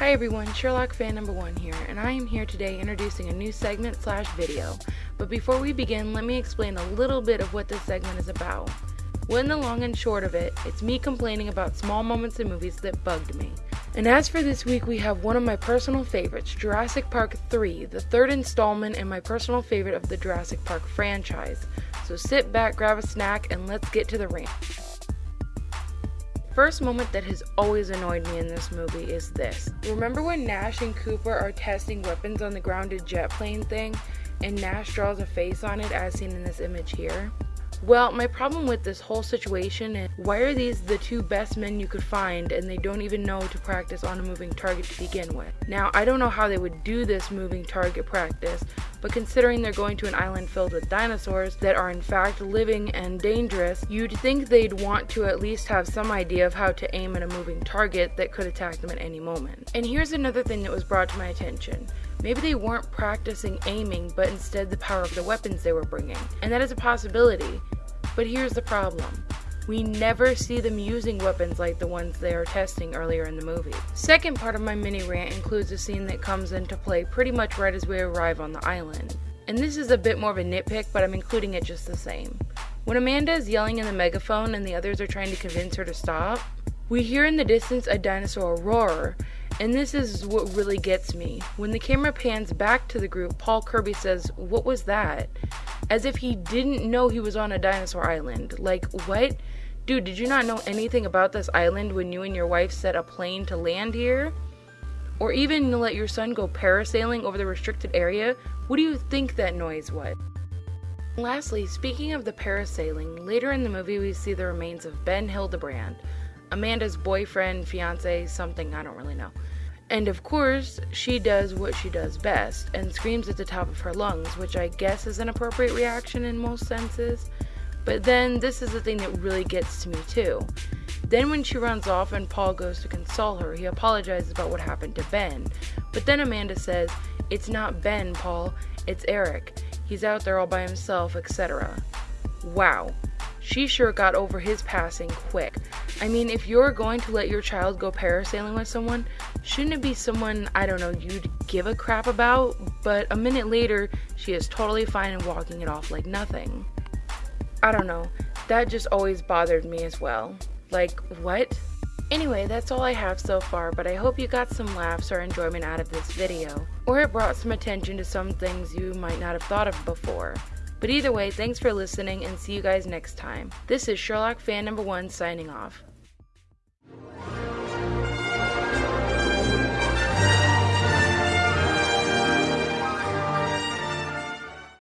Hi everyone, Sherlock fan number one here, and I am here today introducing a new segment slash video. But before we begin, let me explain a little bit of what this segment is about. In the long and short of it, it's me complaining about small moments in movies that bugged me. And as for this week, we have one of my personal favorites, Jurassic Park 3, the third installment and my personal favorite of the Jurassic Park franchise. So sit back, grab a snack, and let's get to the rant. First moment that has always annoyed me in this movie is this. Remember when Nash and Cooper are testing weapons on the grounded jet plane thing, and Nash draws a face on it as seen in this image here? Well, my problem with this whole situation is why are these the two best men you could find and they don't even know to practice on a moving target to begin with? Now, I don't know how they would do this moving target practice, but considering they're going to an island filled with dinosaurs that are in fact living and dangerous, you'd think they'd want to at least have some idea of how to aim at a moving target that could attack them at any moment. And here's another thing that was brought to my attention. Maybe they weren't practicing aiming, but instead the power of the weapons they were bringing. And that is a possibility. But here's the problem. We never see them using weapons like the ones they are testing earlier in the movie. Second part of my mini rant includes a scene that comes into play pretty much right as we arrive on the island. And this is a bit more of a nitpick, but I'm including it just the same. When Amanda is yelling in the megaphone and the others are trying to convince her to stop, we hear in the distance a dinosaur roar, and this is what really gets me. When the camera pans back to the group, Paul Kirby says, What was that? As if he didn't know he was on a dinosaur island. Like, what? Dude, did you not know anything about this island when you and your wife set a plane to land here? Or even let your son go parasailing over the restricted area? What do you think that noise was? Lastly, speaking of the parasailing, later in the movie we see the remains of Ben Hildebrand, Amanda's boyfriend, fiance, something, I don't really know. And of course, she does what she does best and screams at the top of her lungs, which I guess is an appropriate reaction in most senses. But then this is the thing that really gets to me too. Then when she runs off and Paul goes to console her, he apologizes about what happened to Ben. But then Amanda says, It's not Ben, Paul, it's Eric. He's out there all by himself, etc. Wow, she sure got over his passing quick. I mean, if you're going to let your child go parasailing with someone, shouldn't it be someone, I don't know, you'd give a crap about? But a minute later, she is totally fine and walking it off like nothing. I don't know, that just always bothered me as well. Like, what? Anyway, that's all I have so far, but I hope you got some laughs or enjoyment out of this video, or it brought some attention to some things you might not have thought of before. But either way, thanks for listening and see you guys next time. This is Sherlock fan number one signing off.